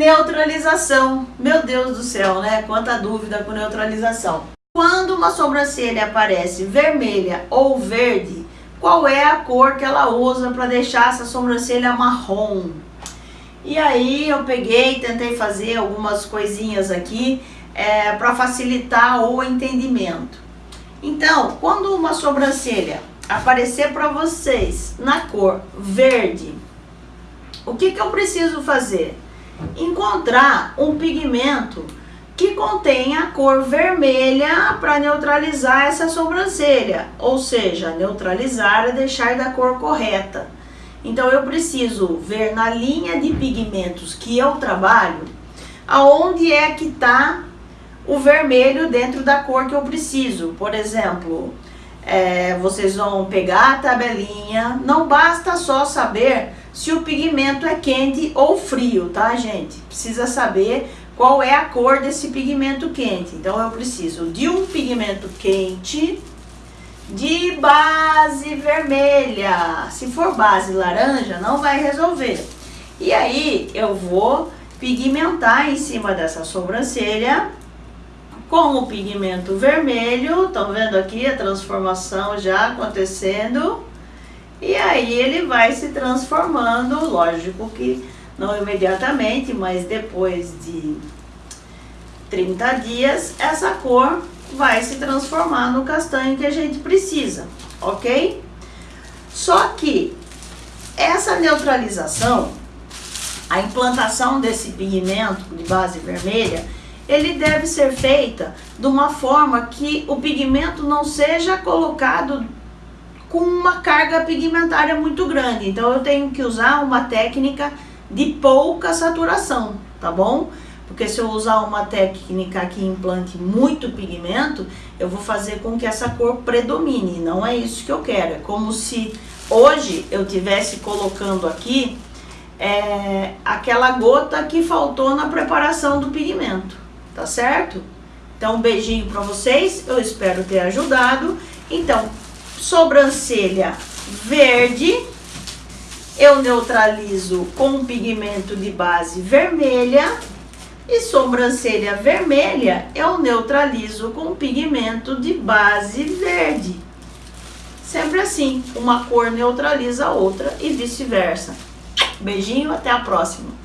Neutralização. Meu Deus do céu, né? Quanta dúvida com neutralização. Quando uma sobrancelha aparece vermelha ou verde, qual é a cor que ela usa para deixar essa sobrancelha marrom? E aí eu peguei, tentei fazer algumas coisinhas aqui é, para facilitar o entendimento. Então, quando uma sobrancelha aparecer para vocês na cor verde, o que, que eu preciso fazer? Encontrar um pigmento que contenha a cor vermelha para neutralizar essa sobrancelha, ou seja, neutralizar é deixar da cor correta. Então eu preciso ver na linha de pigmentos que eu trabalho, aonde é que está o vermelho dentro da cor que eu preciso. Por exemplo, é, vocês vão pegar a tabelinha, não basta só saber se o pigmento é quente ou frio, tá gente? Precisa saber qual é a cor desse pigmento quente. Então eu preciso de um pigmento quente de base vermelha. Se for base laranja, não vai resolver. E aí eu vou pigmentar em cima dessa sobrancelha com o pigmento vermelho. Estão vendo aqui a transformação já acontecendo? E aí ele vai se transformando, lógico que não imediatamente, mas depois de 30 dias, essa cor vai se transformar no castanho que a gente precisa, ok? Só que essa neutralização, a implantação desse pigmento de base vermelha, ele deve ser feita de uma forma que o pigmento não seja colocado com uma carga pigmentária muito grande. Então eu tenho que usar uma técnica de pouca saturação, tá bom? Porque se eu usar uma técnica que implante muito pigmento, eu vou fazer com que essa cor predomine. Não é isso que eu quero. É como se hoje eu tivesse colocando aqui é, aquela gota que faltou na preparação do pigmento. Tá certo? Então, um beijinho para vocês. Eu espero ter ajudado. Então, sobrancelha verde, eu neutralizo com pigmento de base vermelha e sobrancelha vermelha eu neutralizo com pigmento de base verde. Sempre assim, uma cor neutraliza a outra e vice-versa. Beijinho, até a próxima.